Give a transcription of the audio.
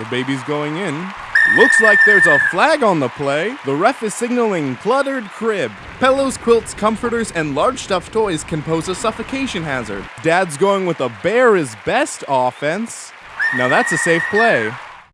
The baby's going in. Looks like there's a flag on the play. The ref is signaling cluttered crib. Pillows, quilts, comforters, and large stuffed toys can pose a suffocation hazard. Dad's going with a bear is best offense. Now that's a safe play.